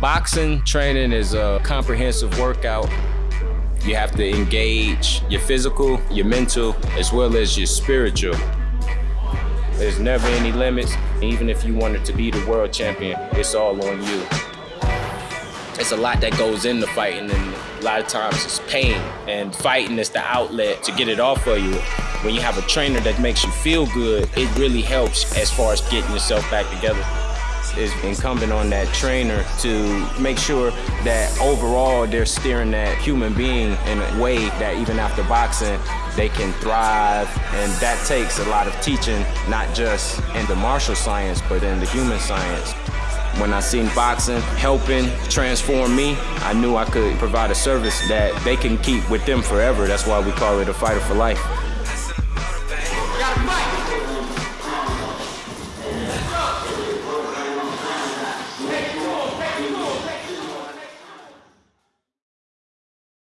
Boxing training is a comprehensive workout. You have to engage your physical, your mental, as well as your spiritual. There's never any limits. Even if you wanted to be the world champion, it's all on you. It's a lot that goes into fighting, and a lot of times it's pain. And fighting is the outlet to get it off of you. When you have a trainer that makes you feel good, it really helps as far as getting yourself back together is incumbent on that trainer to make sure that overall they're steering that human being in a way that even after boxing, they can thrive. And that takes a lot of teaching, not just in the martial science, but in the human science. When I seen boxing helping transform me, I knew I could provide a service that they can keep with them forever. That's why we call it a fighter for life.